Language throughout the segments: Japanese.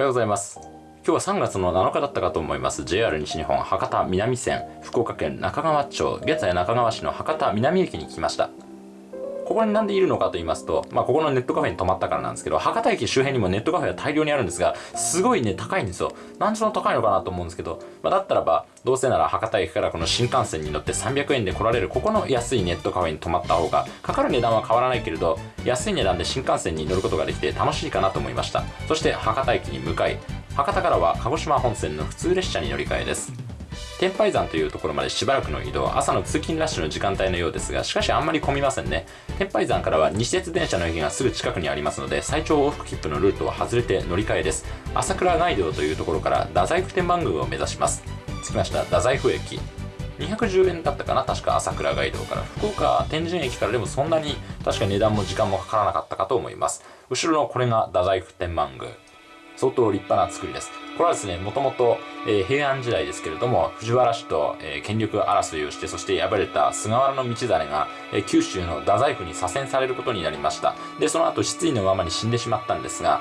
おはようございます。今日は3月の7日だったかと思います。JR 西日本博多南線福岡県中川町現在中川市の博多南駅に来ました。ここになんでいるのかと言いますと、まあ、ここのネットカフェに泊まったからなんですけど、博多駅周辺にもネットカフェは大量にあるんですが、すごいね、高いんですよ。なんでその高いのかなと思うんですけど、まあ、だったらば、どうせなら博多駅からこの新幹線に乗って300円で来られるここの安いネットカフェに泊まった方が、かかる値段は変わらないけれど、安い値段で新幹線に乗ることができて楽しいかなと思いました。そして博多駅に向かい、博多からは鹿児島本線の普通列車に乗り換えです。天拝山というところまでしばらくの移動朝の通勤ラッシュの時間帯のようですがしかしあんまり混みませんね天拝山からは西鉄電車の駅がすぐ近くにありますので最長往復切符のルートを外れて乗り換えです朝倉街道というところから太宰府天満宮を目指します着きました太宰府駅210円だったかな確か朝倉街道から福岡天神駅からでもそんなに確か値段も時間もかからなかったかと思います後ろのこれが太宰府天満宮相当立派な作りです。これはですね、もともと、平安時代ですけれども、藤原氏と、え、権力争いをして、そして敗れた菅原道真が、え、九州の太宰府に左遷されることになりました。で、その後失意のままに死んでしまったんですが、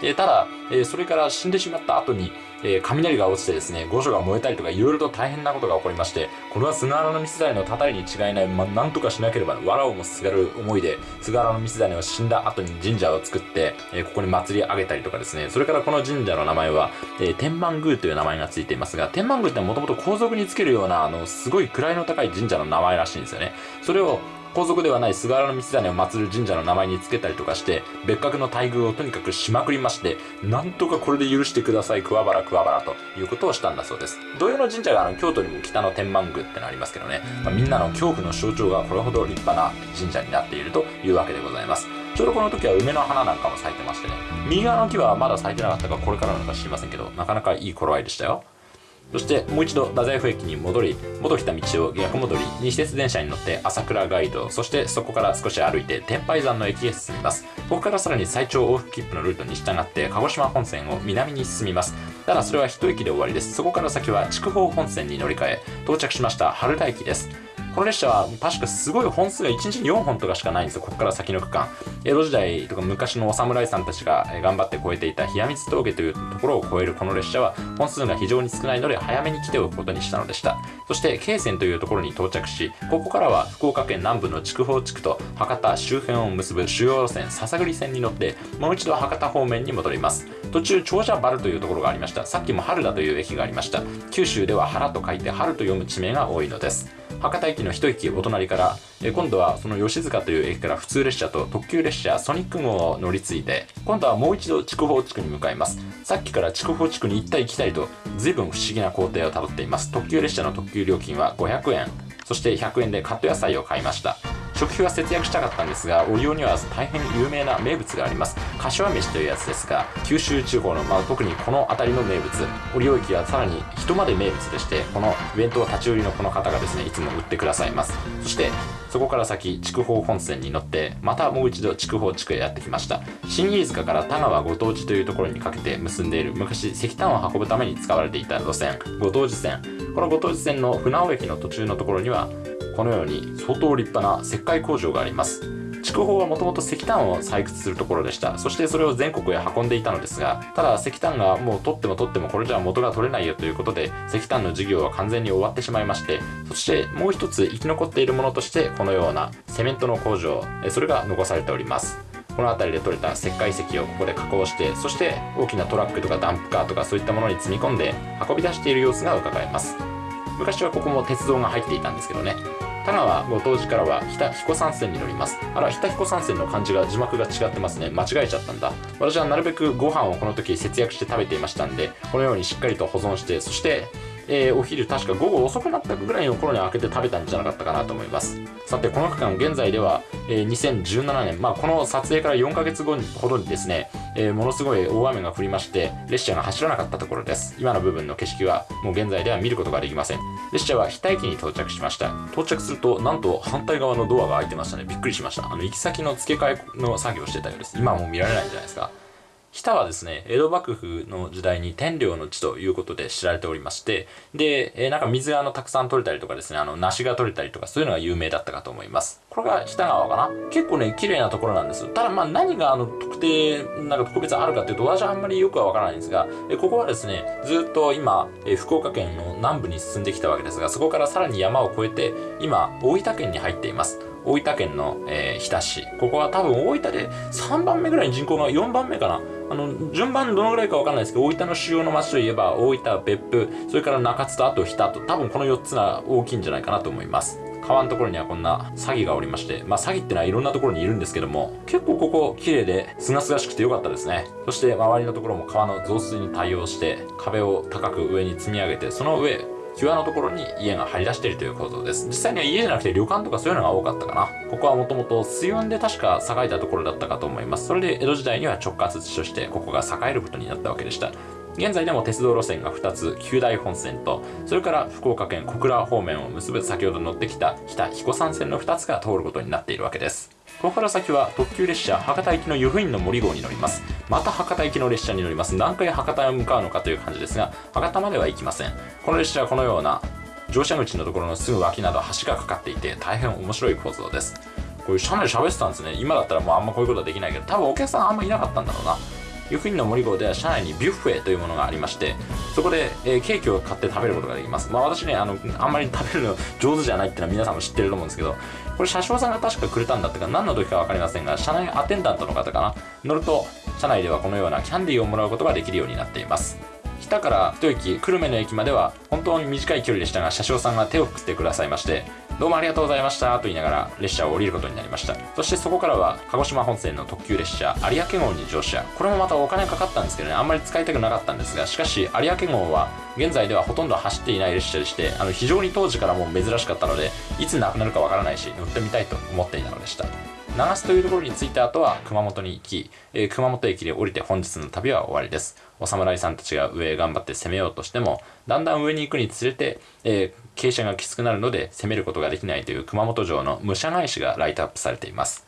えただ、えそれから死んでしまった後に、えー、雷が落ちてですね、御所が燃えたりとか、いろいろと大変なことが起こりまして、これは菅原道真のたたりに違いない、ま、なんとかしなければ、藁をもすがる思いで、菅原道真は死んだ後に神社を作って、えー、ここに祭り上げたりとかですね、それからこの神社の名前は、えー、天満宮という名前がついていますが、天満宮ってもともと皇族につけるような、あの、すごい位の高い神社の名前らしいんですよね。それを、皇族ではない菅原道真を祀る神社の名前に付けたりとかして、別格の待遇をとにかくしまくりまして、なんとかこれで許してください、桑原桑原ということをしたんだそうです。同様の神社があの京都にも北の天満宮ってのありますけどね、まあ、みんなの恐怖の象徴がこれほど立派な神社になっているというわけでございます。ちょうどこの時は梅の花なんかも咲いてましてね、右側の木はまだ咲いてなかったかこれからなのか知りませんけど、なかなかいい頃合いでしたよ。そしてもう一度太宰府駅に戻り戻った道を逆戻り西鉄電車に乗って朝倉ガイドそしてそこから少し歩いて天拝山の駅へ進みます。ここからさらに最長往復切符のルートに従って鹿児島本線を南に進みます。ただそれは一駅で終わりです。そこから先は筑豊本線に乗り換え到着しました春田駅です。この列車は確かすごい本数が1日に4本とかしかないんですよここから先の区間。江戸時代とか昔のお侍さんたちが頑張って越えていた冷光峠というところを越えるこの列車は本数が非常に少ないので早めに来ておくことにしたのでした。そして京泉というところに到着しここからは福岡県南部の筑豊地区と博多周辺を結ぶ主要路線篠栗線に乗ってもう一度博多方面に戻ります。途中長者原というところがありました。さっきも春田という駅がありました。九州では原と書いて春と読む地名が多いのです。博多駅の一駅お隣から、え今度はその吉塚という駅から普通列車と特急列車ソニック号を乗り継いで今度はもう一度筑豊地区に向かいます。さっきから筑豊地区に行ったり来たりと随分不思議な工程をたどっています。特急列車の特急料金は500円。そして100円でカット野菜を買いました。食費は節約したかったんですが折尾には大変有名な名物があります。柏飯というやつですが九州地方の、まあ、特にこの辺りの名物折尾駅はさらに人まで名物でしてこのイベントを立ち売りのこの方がですねいつも売ってくださいます。そしてそこから先筑豊本線に乗ってまたもう一度筑豊地区へやってきました。新飯塚から田川ご当地というところにかけて結んでいる昔石炭を運ぶために使われていた路線ご当地線。このご当地線の船尾駅の途中のところにはこのように相当立派な石灰工場があります。筑豊はもともと石炭を採掘するところでした。そしてそれを全国へ運んでいたのですがただ石炭がもう取っても取ってもこれじゃ元が取れないよということで石炭の事業は完全に終わってしまいましてそしてもう一つ生き残っているものとしてこのようなセメントの工場それが残されております。この辺りで取れた石灰石をここで加工してそして大きなトラックとかダンプカーとかそういったものに積み込んで運び出している様子が伺えます。昔はここも鉄道が入っていたんですけどね。田川ご当時からは北彦山線に乗ります。あら北彦山線の漢字が字幕が違ってますね。間違えちゃったんだ。私はなるべくご飯をこの時節約して食べていましたんでこのようにしっかりと保存してそしてえー、お昼確か午後遅くなったぐらいの頃に開けて食べたんじゃなかったかなと思います。さてこの区間現在では、えー、2017年。まあこの撮影から4ヶ月後ほどにですねえー、ものすごい大雨が降りまして列車が走らなかったところです。今の部分の景色はもう現在では見ることができません。列車は日田駅に到着しました。到着するとなんと反対側のドアが開いてましたね。びっくりしました。あの行き先の付け替えの作業をしてたようです。今はもう見られないんじゃないですか。日田はですね、江戸幕府の時代に天領の地ということで知られておりまして、で、えー、なんか水があのたくさん取れたりとかですね、あの梨が取れたりとかそういうのが有名だったかと思います。これが日田川かな？結構ね綺麗なところなんですただまあ何があの特定なんか特別あるかっていうと私はあんまりよくはわからないんですがえここはですねずっと今え福岡県の南部に進んできたわけですがそこからさらに山を越えて今大分県に入っています。大分県の、えー、日田市。ここは多分大分で3番目ぐらいに人口が4番目かな。あの順番どのぐらいかわからないですけど大分の主要の町といえば大分別府それから中津とあと日田と多分この4つが大きいんじゃないかなと思います川のところにはこんな詐欺がおりまして、まあ詐欺ってのはいろんなところにいるんですけども、結構ここ綺麗で、清々しくてよかったですね。そして周りのところも川の増水に対応して、壁を高く上に積み上げて、その上、際のところに家が張り出しているということです。実際には家じゃなくて旅館とかそういうのが多かったかな。ここはもともと水運で確か栄えたところだったかと思います。それで江戸時代には直轄地としてここが栄えることになったわけでした。現在でも鉄道路線が2つ九大本線とそれから福岡県小倉方面を結ぶ先ほど乗ってきた日田彦山線の2つが通ることになっているわけですここから先は特急列車博多行きの湯布院の森号に乗ります。また博多行きの列車に乗ります。何回博多へ向かうのかという感じですが博多までは行きません。この列車はこのような乗車口のところのすぐ脇など橋がかかっていて大変面白い構造です。こういう車内喋ってたんですね。今だったらもうあんまこういうことはできないけど多分お客さんあんまいなかったんだろうな。湯布院の森号では車内にビュッフェというものがありましてそこで、えー、ケーキを買って食べることができます。まあ私ねあのあんまり食べるの上手じゃないっていうのは皆さんも知ってると思うんですけどこれ車掌さんが確かくれたんだってか何の時か分かりませんが車内アテンダントの方かな乗ると車内ではこのようなキャンディーをもらうことができるようになっています。日田から一駅久留米の駅までは本当に短い距離でしたが車掌さんが手を振ってくださいましてどうもありがとうございました。と言いながら列車を降りることになりました。そしてそこからは鹿児島本線の特急列車有明号に乗車。これもまたお金かかったんですけどねあんまり使いたくなかったんですがしかし有明号は現在ではほとんど走っていない列車でしてあの非常に当時からもう珍しかったのでいつなくなるかわからないし乗ってみたいと思っていたのでした。長須というところに着いた後は熊本に行き、えー、熊本駅で降りて本日の旅は終わりです。お侍さんたちが上へ頑張って攻めようとしてもだんだん上に行くにつれて、えー、傾斜がきつくなるので攻めることができないという熊本城の武者返しがライトアップされています。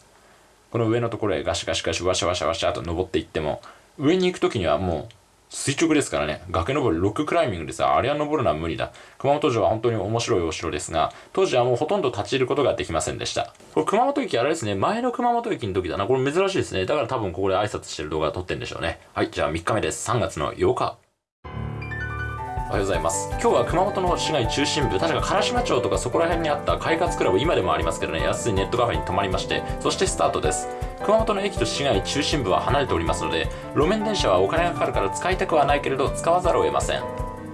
この上のところへガシガシガシワシャワシャワシャと登っていっても上に行く時にはもう垂直ですからね、崖登り、ロッククライミングでさ、あれは登るのは無理だ。熊本城は本当に面白いお城ですが、当時はもうほとんど立ち入ることができませんでした。これ熊本駅あれですね、前の熊本駅の時だな。これ珍しいですね。だから多分ここで挨拶してる動画撮ってんでしょうね。はい、じゃあ3日目です。3月の8日。おはようございます今日は熊本の市街中心部確か唐島町とかそこら辺にあった快活クラブ今でもありますけどね安いネットカフェに泊まりましてそしてスタートです熊本の駅と市街中心部は離れておりますので路面電車はお金がかかるから使いたくはないけれど使わざるを得ません。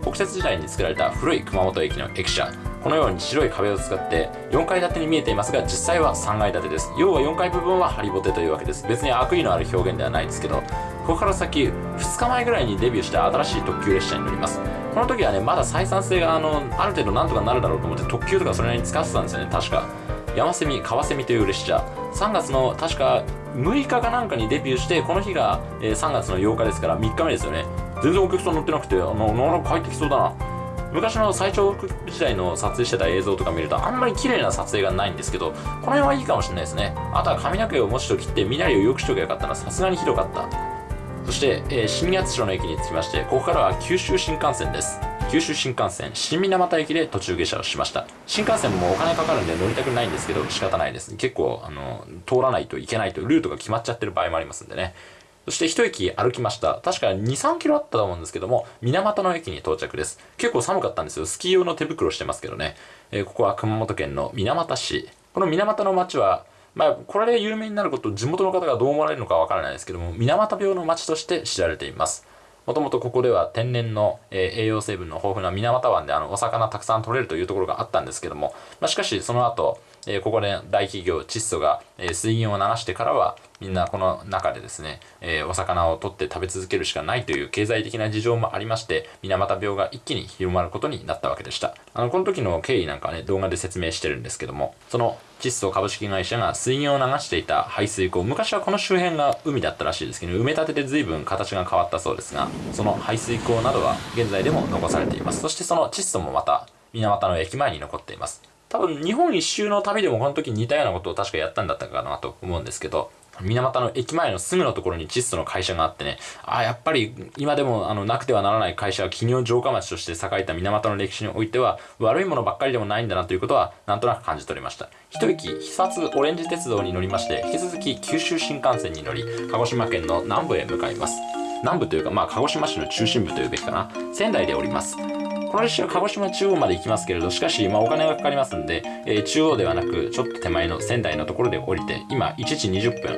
国鉄時代に作られた古い熊本駅の駅舎。このように白い壁を使って4階建てに見えていますが実際は3階建てです。要は4階部分はハリボテというわけです。別に悪意のある表現ではないですけどここから先2日前ぐらいにデビューした新しい特急列車に乗ります。この時はねまだ採算性があのある程度なんとかなるだろうと思って特急とかそれなりに使ってたんですよね確か。山セミ川セミという列車。3月の確か6日かなんかにデビューしてこの日が、えー、3月の8日ですから3日目ですよね。全然お客さん乗ってなくてあのなかなか帰ってきそうだな。昔の最長時代の撮影してた映像とか見るとあんまり綺麗な撮影がないんですけどこの辺はいいかもしれないですね。あとは髪の毛をもうちと切って身なりを良くしとけばよかったな。さすがにひどかった。そして、えー、新八代の駅に着きましてここからは九州新幹線です。九州新幹線新水俣駅で途中下車をしました新幹線もお金かかるんで乗りたくないんですけど仕方ないです結構あの通らないといけないとルートが決まっちゃってる場合もありますんでねそして一駅歩きました。確か2、3キロあったと思うんですけども、水俣の駅に到着です。結構寒かったんですよ。スキー用の手袋してますけどね。えー、ここは熊本県の水俣市。この水俣の町は、まあ、これで有名になること地元の方がどう思われるのかわからないですけども水俣病の町として知られていますもともとここでは天然の、え、栄養成分の豊富な水俣湾であのお魚たくさん取れるというところがあったんですけども、まあ、しかしその後、え、ここで大企業窒素が、え、水銀を流してからはみんなこの中でですね、え、お魚を取って食べ続けるしかないという経済的な事情もありまして水俣病が一気に広まることになったわけでした。あのこの時の経緯なんかね動画で説明してるんですけどもその窒素株式会社が水銀を流していた排水溝昔はこの周辺が海だったらしいですけど埋め立てで随分形が変わったそうですがその排水溝などは現在でも残されています。そしてその窒素もまた水俣の駅前に残っています。多分日本一周の旅でもこの時似たようなことを確かやったんだったかなと思うんですけど水俣の駅前のすぐのところに窒素の会社があってね、あ、やっぱり今でもあのなくてはならない会社は企業城下町として栄えた水俣の歴史においては悪いものばっかりでもないんだなということはなんとなく感じ取りました。一息、肥薩オレンジ鉄道に乗りまして、引き続き九州新幹線に乗り、鹿児島県の南部へ向かいます。南部というか、まあ、鹿児島市の中心部というべきかな。仙台でおります。この列車は鹿児島中央まで行きますけれど、しかし、まあ、お金がかかりますんで、えー、中央ではなく、ちょっと手前の仙台のところで降りて、今、1時20分。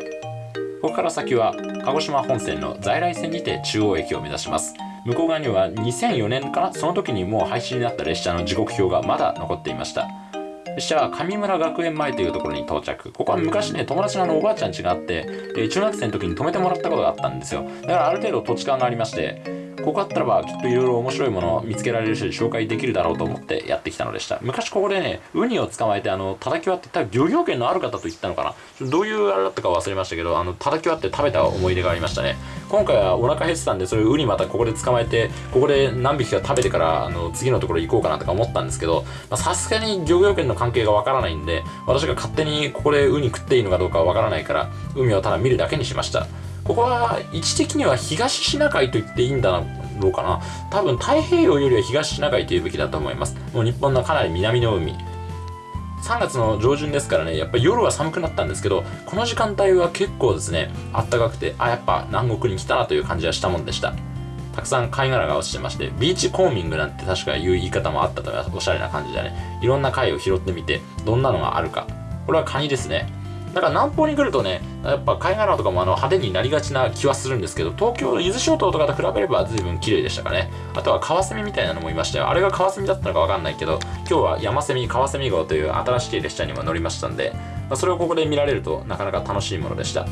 ここから先は、鹿児島本線の在来線にて中央駅を目指します。向こう側には2004年かなその時にもう廃止になった列車の時刻表がまだ残っていました。列車は上村学園前というところに到着。ここは昔ね、友達のあのおばあちゃん家があって、えー、中学生の時に泊めてもらったことがあったんですよ。だからある程度土地勘がありまして、ここあったらばきっといろいろ面白いものを見つけられるし紹介できるだろうと思ってやってきたのでした。昔ここでねウニを捕まえてあの叩き割って多分漁業権のある方と言ったのかな？どういうあれだったか忘れましたけどあの叩き割って食べた思い出がありましたね。今回はお腹減ってたんでそれウニまたここで捕まえてここで何匹か食べてからあの次のところ行こうかなとか思ったんですけどさすがに漁業権の関係がわからないんで私が勝手にここでウニ食っていいのかどうかわからないから海をただ見るだけにしました。ここは位置的には東シナ海と言っていいんだろうかな。多分太平洋よりは東シナ海というべきだと思います。もう日本のかなり南の海。3月の上旬ですからね、やっぱり夜は寒くなったんですけど、この時間帯は結構ですね、あったかくて、あ、やっぱ南国に来たなという感じはしたもんでした。たくさん貝殻が落ちてまして、ビーチコーミングなんて確かいう言い方もあったと思います。おしゃれな感じでね。いろんな貝を拾ってみて、どんなのがあるか。これはカニですね。だから南方に来るとね、やっぱ貝殻とかもあの派手になりがちな気はするんですけど、東京、伊豆諸島とかと比べれば随分綺麗でしたかね。あとはカワセミみたいなのもいましたよ。あれがカワセミだったのかわかんないけど、今日は山セミ、カワセミ号という新しい列車にも乗りましたんで、まあ、それをここで見られるとなかなか楽しいものでした。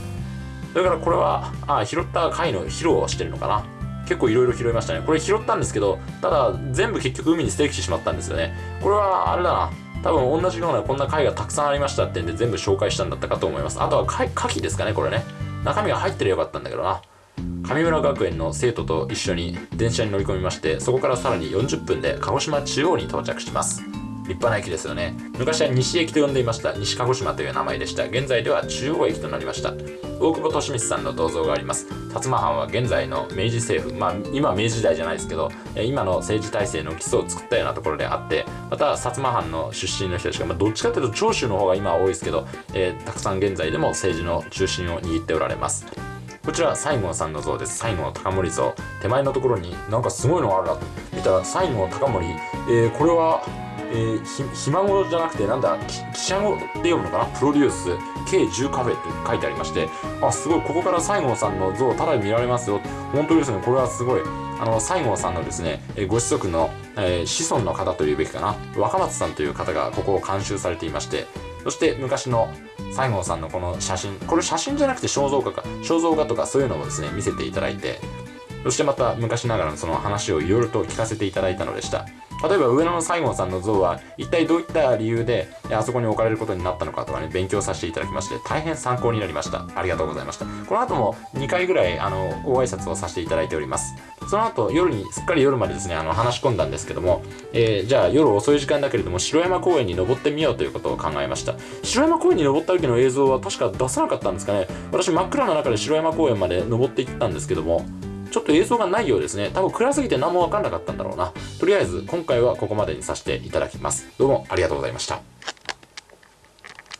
だからこれは、あ、拾った貝の披露をしてるのかな。結構いろいろ拾いましたね。これ拾ったんですけど、ただ全部結局海に捨ててきてしまったんですよね。これはあれだな。多分同じようなこんな貝がたくさんありましたってんで全部紹介したんだったかと思います。あとは貝、牡蠣ですかね、これね。中身が入ってればよかったんだけどな。上村学園の生徒と一緒に電車に乗り込みまして、そこからさらに40分で鹿児島中央に到着します。立派な駅ですよね。昔は西駅と呼んでいました。西鹿児島という名前でした。現在では中央駅となりました。大久保利光さんの銅像があります。薩摩藩は現在の明治政府、まあ今明治時代じゃないですけど、今の政治体制の基礎を作ったようなところであって、また薩摩藩の出身の人たちが、まあ、どっちかというと長州の方が今は多いですけど、えー、たくさん現在でも政治の中心を握っておられます。こちら西郷さんの像です西郷隆盛像手前のところになんかすごいのがあるなと見たら西郷隆盛、えー、これはえー、ひ、ひ孫じゃなくて、なんだ、記者語で読むのかな？プロデュース、計10カフェって書いてありまして、あ、すごい、ここから西郷さんの像、ただ見られますよ。本当ですね、これはすごい。あの、西郷さんのですね、えご子息の、えー、子孫の方というべきかな、若松さんという方がここを監修されていまして、そして昔の西郷さんのこの写真、これ写真じゃなくて肖像画か、肖像画とかそういうのもですね、見せていただいて、そしてまた昔ながらのその話をいろいろと聞かせていただいたのでした。例えば上野の西郷さんの像は一体どういった理由であそこに置かれることになったのかとかね勉強させていただきまして大変参考になりました。ありがとうございました。この後も2回ぐらいあのご挨拶をさせていただいております。その後夜にすっかり夜までですねあの話し込んだんですけども、えー、じゃあ夜遅い時間だけれども城山公園に登ってみようということを考えました。城山公園に登った時の映像は確か出さなかったんですかね。私真っ暗な中で城山公園まで登っていったんですけどもちょっと映像がないようですね。多分暗すぎて何もわかんなかったんだろうな。とりあえず今回はここまでにさせていただきます。どうもありがとうございました。